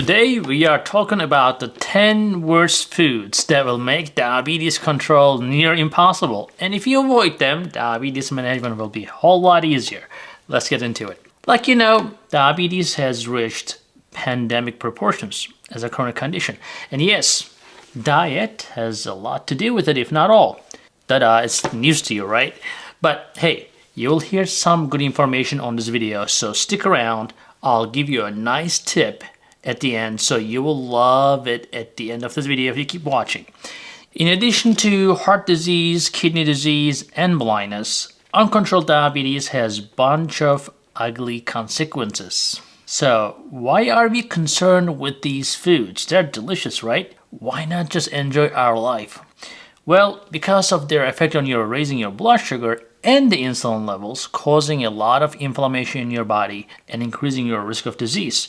Today we are talking about the 10 worst foods that will make diabetes control near impossible. And if you avoid them, diabetes management will be a whole lot easier. Let's get into it. Like you know, diabetes has reached pandemic proportions as a chronic condition. And yes, diet has a lot to do with it, if not all. That uh, is news to you, right? But hey, you'll hear some good information on this video, so stick around. I'll give you a nice tip at the end so you will love it at the end of this video if you keep watching. In addition to heart disease, kidney disease, and blindness, uncontrolled diabetes has a bunch of ugly consequences. So why are we concerned with these foods? They're delicious, right? Why not just enjoy our life? Well, because of their effect on your raising your blood sugar and the insulin levels, causing a lot of inflammation in your body and increasing your risk of disease.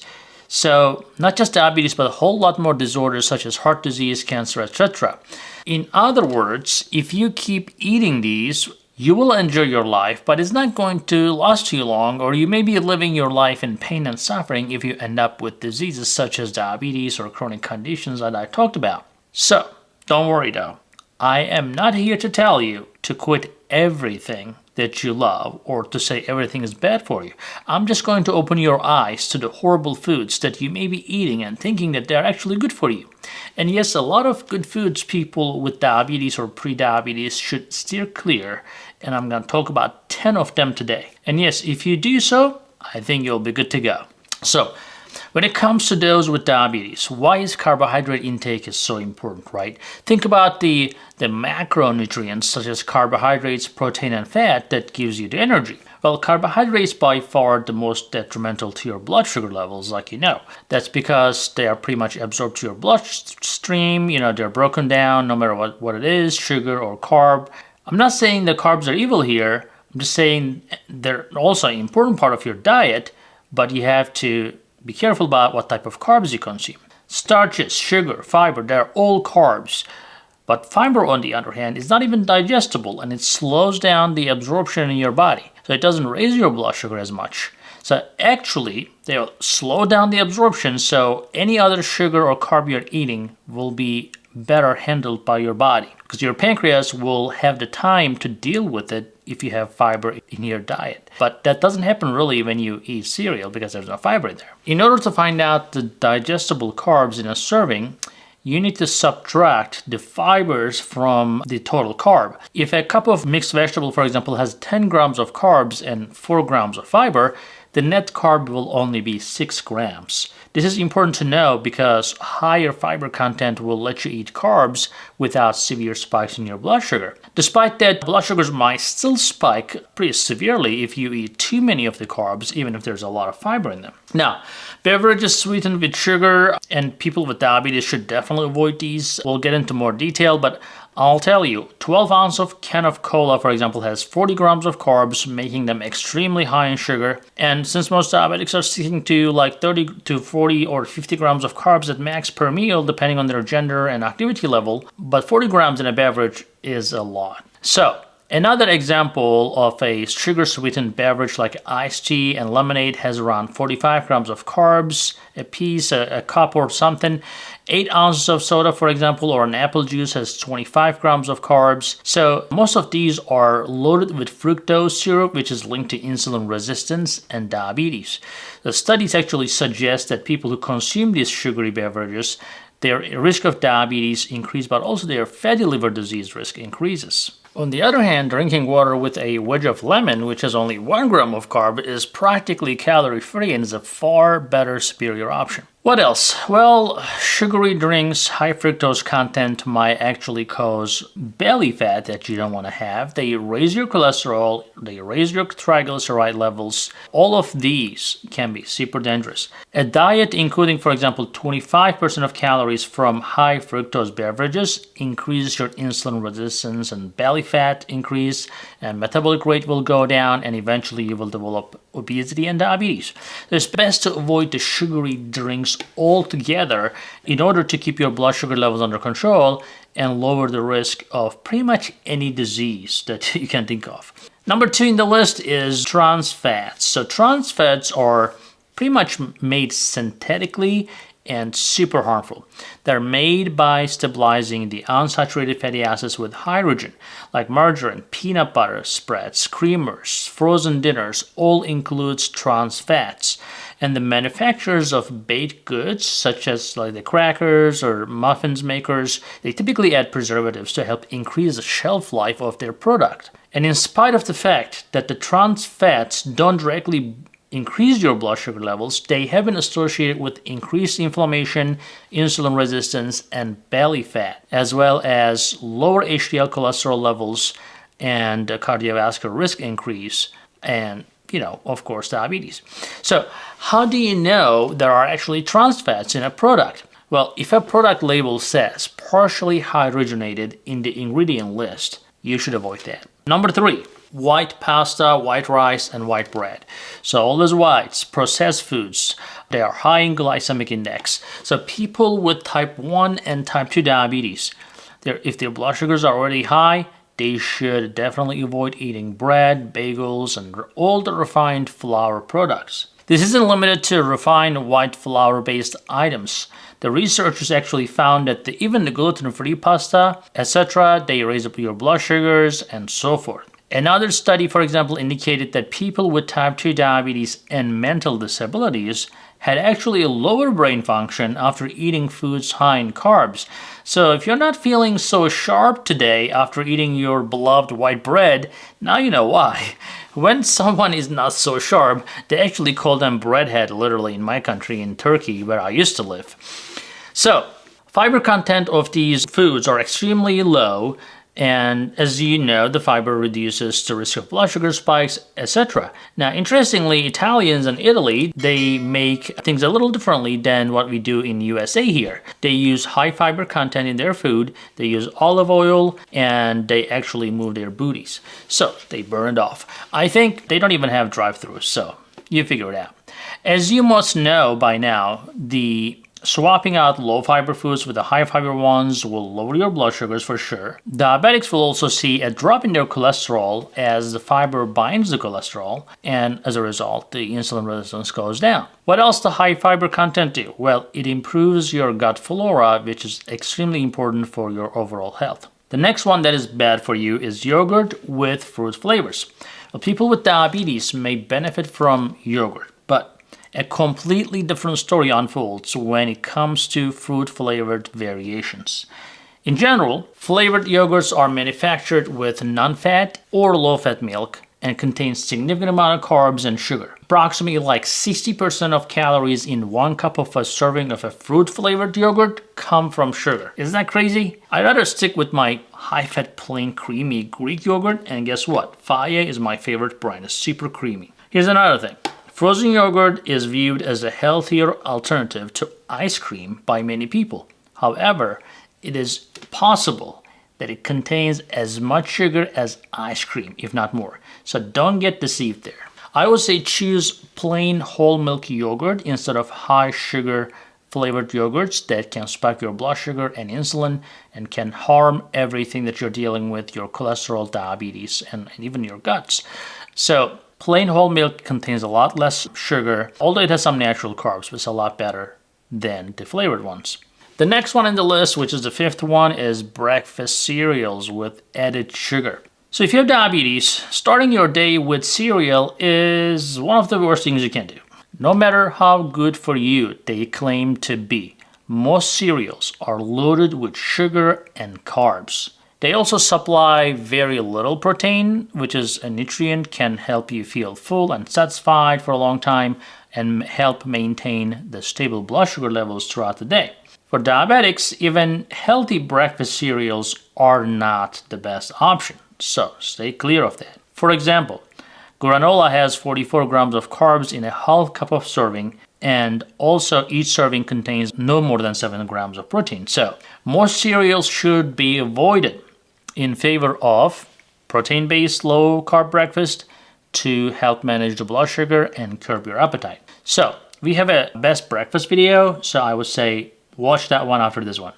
So not just diabetes, but a whole lot more disorders such as heart disease, cancer, etc. In other words, if you keep eating these, you will enjoy your life, but it's not going to last too long, or you may be living your life in pain and suffering if you end up with diseases such as diabetes or chronic conditions that I talked about. So, don't worry though. I am not here to tell you to quit everything that you love or to say everything is bad for you. I'm just going to open your eyes to the horrible foods that you may be eating and thinking that they're actually good for you. And yes, a lot of good foods people with diabetes or pre-diabetes should steer clear and I'm going to talk about 10 of them today. And yes, if you do so, I think you'll be good to go. So, when it comes to those with diabetes, why is carbohydrate intake is so important, right? Think about the, the macronutrients such as carbohydrates, protein, and fat that gives you the energy. Well, carbohydrates by far the most detrimental to your blood sugar levels, like you know. That's because they are pretty much absorbed to your bloodstream, you know, they're broken down no matter what, what it is, sugar or carb. I'm not saying the carbs are evil here, I'm just saying they're also an important part of your diet, but you have to be careful about what type of carbs you consume. Starches, sugar, fiber, they're all carbs. But fiber, on the other hand, is not even digestible and it slows down the absorption in your body. So it doesn't raise your blood sugar as much. So actually, they'll slow down the absorption so any other sugar or carb you're eating will be better handled by your body because your pancreas will have the time to deal with it if you have fiber in your diet. But that doesn't happen really when you eat cereal because there's no fiber in there. In order to find out the digestible carbs in a serving, you need to subtract the fibers from the total carb. If a cup of mixed vegetable, for example, has 10 grams of carbs and 4 grams of fiber, the net carb will only be 6 grams. This is important to know because higher fiber content will let you eat carbs without severe spikes in your blood sugar. Despite that, blood sugars might still spike pretty severely if you eat too many of the carbs, even if there's a lot of fiber in them. Now, beverages sweetened with sugar and people with diabetes should definitely avoid these. We'll get into more detail, but I'll tell you, 12 ounce of can of cola, for example, has 40 grams of carbs, making them extremely high in sugar. And since most diabetics are sticking to like 30 to 40 or 50 grams of carbs at max per meal, depending on their gender and activity level, but 40 grams in a beverage is a lot. So Another example of a sugar-sweetened beverage like iced tea and lemonade has around 45 grams of carbs a piece, a, a, cup or something. 8 ounces of soda, for example, or an apple juice has 25 grams of carbs. So most of these are loaded with fructose syrup, which is linked to insulin resistance and diabetes. The studies actually suggest that people who consume these sugary beverages their risk of diabetes increase, but also their fatty liver disease risk increases. On the other hand, drinking water with a wedge of lemon, which has only 1 gram of carb, is practically calorie-free and is a far better superior option. What else? Well, sugary drinks, high fructose content might actually cause belly fat that you don't want to have. They raise your cholesterol, they raise your triglyceride levels. All of these can be super dangerous. A diet including, for example, 25% of calories from high fructose beverages increases your insulin resistance and belly fat increase and metabolic rate will go down and eventually you will develop obesity and diabetes. It's best to avoid the sugary drinks altogether in order to keep your blood sugar levels under control and lower the risk of pretty much any disease that you can think of. Number two in the list is trans fats. So trans fats are pretty much made synthetically and super harmful. They're made by stabilizing the unsaturated fatty acids with hydrogen, like margarine, peanut butter spreads, creamers, frozen dinners, all includes trans fats. And the manufacturers of baked goods, such as like the crackers or muffins makers, they typically add preservatives to help increase the shelf life of their product. And in spite of the fact that the trans fats don't directly increase your blood sugar levels, they have been associated with increased inflammation, insulin resistance, and belly fat, as well as lower HDL cholesterol levels and cardiovascular risk increase, and, you know, of course, diabetes. So, how do you know there are actually trans fats in a product? Well, if a product label says partially hydrogenated in the ingredient list, you should avoid that. Number three, white pasta, white rice, and white bread. So all those whites, processed foods, they are high in glycemic index. So people with type 1 and type 2 diabetes, if their blood sugars are already high, they should definitely avoid eating bread, bagels, and all the refined flour products. This isn't limited to refined white flour based items. The researchers actually found that the, even the gluten-free pasta, etc., they raise up your blood sugars and so forth. Another study, for example, indicated that people with type 2 diabetes and mental disabilities had actually a lower brain function after eating foods high in carbs. So if you're not feeling so sharp today after eating your beloved white bread, now you know why. When someone is not so sharp, they actually call them breadhead literally in my country in Turkey where I used to live. So, fiber content of these foods are extremely low and as you know, the fiber reduces the risk of blood sugar spikes, etc. Now, interestingly, Italians and Italy, they make things a little differently than what we do in USA here. They use high fiber content in their food, they use olive oil, and they actually move their booties. So, they burn it off. I think they don't even have drive-thrus, so you figure it out. As you must know by now, the Swapping out low fiber foods with the high fiber ones will lower your blood sugars for sure. Diabetics will also see a drop in their cholesterol as the fiber binds the cholesterol, and as a result, the insulin resistance goes down. What else the high fiber content do? Well, it improves your gut flora, which is extremely important for your overall health. The next one that is bad for you is yogurt with fruit flavors. People with diabetes may benefit from yogurt a completely different story unfolds when it comes to fruit flavored variations. In general, flavored yogurts are manufactured with non-fat or low-fat milk and contain significant amount of carbs and sugar. Approximately like 60% of calories in one cup of a serving of a fruit-flavored yogurt come from sugar. Isn't that crazy? I'd rather stick with my high-fat plain creamy Greek yogurt and guess what? Fage is my favorite brand. It's super creamy. Here's another thing. Frozen yogurt is viewed as a healthier alternative to ice cream by many people. However, it is possible that it contains as much sugar as ice cream, if not more. So don't get deceived there. I would say choose plain whole milk yogurt instead of high sugar flavored yogurts that can spike your blood sugar and insulin and can harm everything that you're dealing with, your cholesterol, diabetes, and, and even your guts. So Plain whole milk contains a lot less sugar, although it has some natural carbs, which is a lot better than the flavored ones. The next one in the list, which is the fifth one, is breakfast cereals with added sugar. So if you have diabetes, starting your day with cereal is one of the worst things you can do. No matter how good for you they claim to be, most cereals are loaded with sugar and carbs. They also supply very little protein, which is a nutrient can help you feel full and satisfied for a long time and help maintain the stable blood sugar levels throughout the day. For diabetics, even healthy breakfast cereals are not the best option, so stay clear of that. For example, granola has 44 grams of carbs in a half cup of serving and also each serving contains no more than 7 grams of protein. So most cereals should be avoided in favor of protein-based low-carb breakfast to help manage the blood sugar and curb your appetite. So we have a best breakfast video, so I would say watch that one after this one.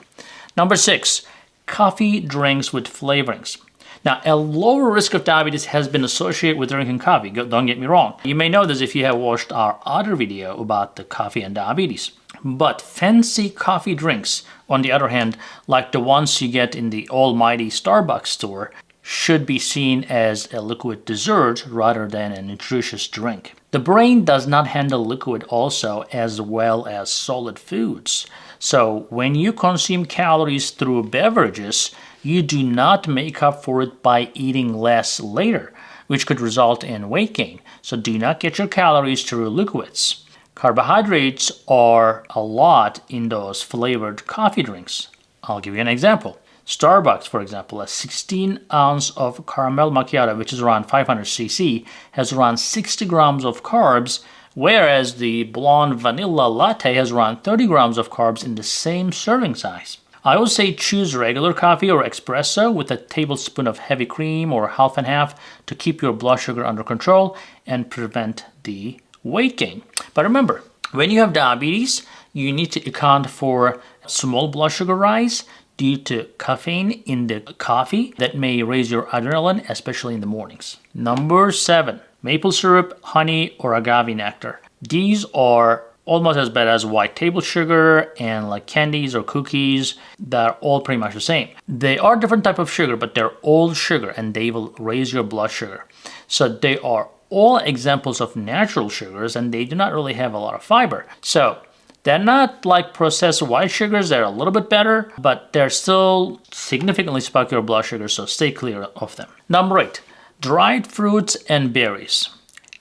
Number six, coffee drinks with flavorings. Now, a lower risk of diabetes has been associated with drinking coffee, don't get me wrong. You may know this if you have watched our other video about the coffee and diabetes. But fancy coffee drinks, on the other hand, like the ones you get in the almighty Starbucks store, should be seen as a liquid dessert rather than a nutritious drink. The brain does not handle liquid also as well as solid foods. So when you consume calories through beverages, you do not make up for it by eating less later, which could result in weight gain. So do not get your calories through liquids. Carbohydrates are a lot in those flavored coffee drinks. I'll give you an example. Starbucks, for example, a 16 ounce of caramel macchiato, which is around 500 cc, has around 60 grams of carbs, whereas the blonde vanilla latte has around 30 grams of carbs in the same serving size. I would say choose regular coffee or espresso with a tablespoon of heavy cream or half and half to keep your blood sugar under control and prevent the weight gain. But remember, when you have diabetes, you need to account for small blood sugar rise due to caffeine in the coffee that may raise your adrenaline, especially in the mornings. Number seven, maple syrup, honey, or agave nectar. These are almost as bad as white table sugar and like candies or cookies that are all pretty much the same. They are different type of sugar, but they're all sugar and they will raise your blood sugar. So they are all examples of natural sugars and they do not really have a lot of fiber. So they're not like processed white sugars, they're a little bit better, but they're still significantly spike your blood sugar, so stay clear of them. Number eight, dried fruits and berries.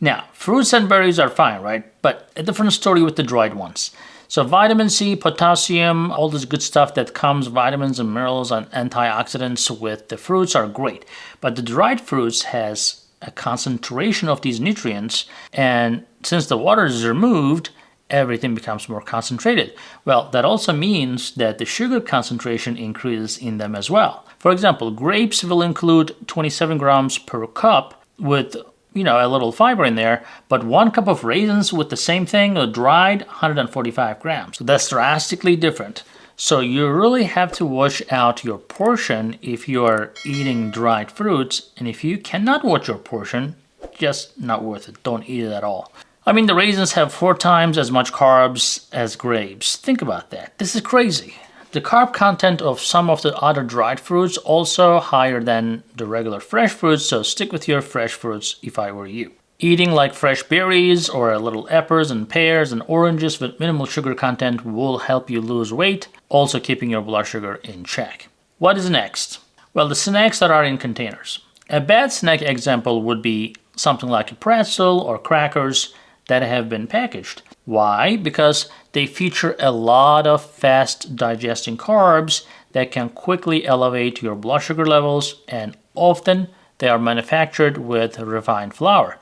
Now, fruits and berries are fine, right? But a different story with the dried ones. So vitamin C, potassium, all this good stuff that comes, vitamins and minerals and antioxidants with the fruits are great. But the dried fruits has a concentration of these nutrients and since the water is removed, everything becomes more concentrated. Well, that also means that the sugar concentration increases in them as well. For example, grapes will include 27 grams per cup with you know, a little fiber in there, but one cup of raisins with the same thing, dried, 145 grams. So that's drastically different. So you really have to watch out your portion if you are eating dried fruits, and if you cannot watch your portion, just not worth it. Don't eat it at all. I mean, the raisins have four times as much carbs as grapes. Think about that. This is crazy. The carb content of some of the other dried fruits also higher than the regular fresh fruits, so stick with your fresh fruits if I were you. Eating like fresh berries or a little apples and pears and oranges with minimal sugar content will help you lose weight, also keeping your blood sugar in check. What is next? Well, the snacks that are in containers. A bad snack example would be something like a pretzel or crackers that have been packaged. Why? Because they feature a lot of fast digesting carbs that can quickly elevate your blood sugar levels and often they are manufactured with refined flour.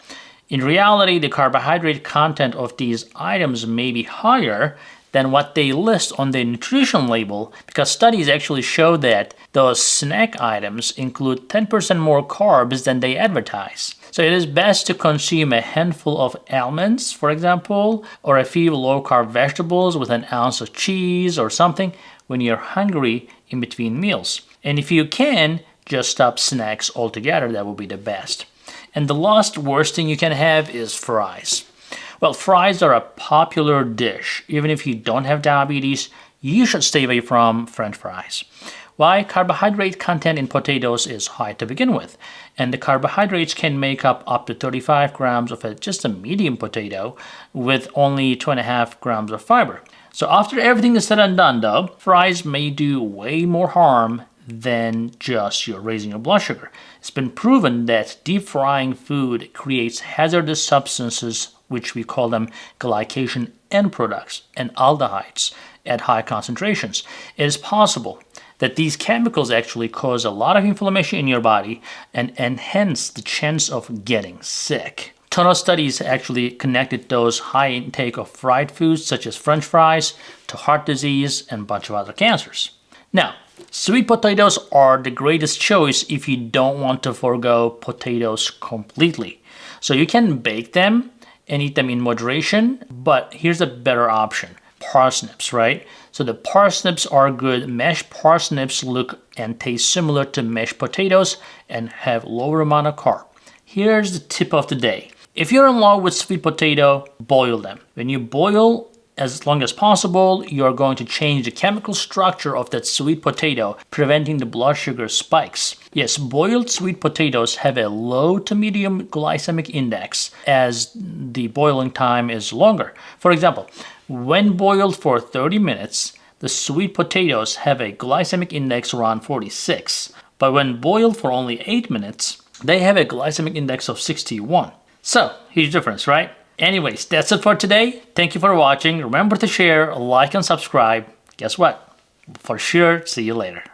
In reality, the carbohydrate content of these items may be higher than what they list on the nutrition label because studies actually show that those snack items include 10% more carbs than they advertise. So it is best to consume a handful of almonds, for example, or a few low-carb vegetables with an ounce of cheese or something when you're hungry in between meals. And if you can, just stop snacks altogether, that would be the best. And the last worst thing you can have is fries. Well, fries are a popular dish. Even if you don't have diabetes, you should stay away from french fries. Why? Carbohydrate content in potatoes is high to begin with, and the carbohydrates can make up up to 35 grams of a, just a medium potato with only 2.5 grams of fiber. So after everything is said and done though, fries may do way more harm than just your raising your blood sugar. It's been proven that deep frying food creates hazardous substances which we call them glycation end products and aldehydes at high concentrations. It is possible that these chemicals actually cause a lot of inflammation in your body and enhance the chance of getting sick. Ton of studies actually connected those high intake of fried foods such as french fries to heart disease and a bunch of other cancers. Now, sweet potatoes are the greatest choice if you don't want to forego potatoes completely. So you can bake them and eat them in moderation, but here's a better option parsnips, right? So the parsnips are good. Mashed parsnips look and taste similar to mashed potatoes and have lower amount of carb. Here's the tip of the day. If you're in love with sweet potato, boil them. When you boil as long as possible, you're going to change the chemical structure of that sweet potato, preventing the blood sugar spikes. Yes, boiled sweet potatoes have a low to medium glycemic index as the boiling time is longer. For example, when boiled for 30 minutes, the sweet potatoes have a glycemic index around 46. But when boiled for only 8 minutes, they have a glycemic index of 61. So, huge difference, right? Anyways, that's it for today. Thank you for watching. Remember to share, like, and subscribe. Guess what? For sure, see you later.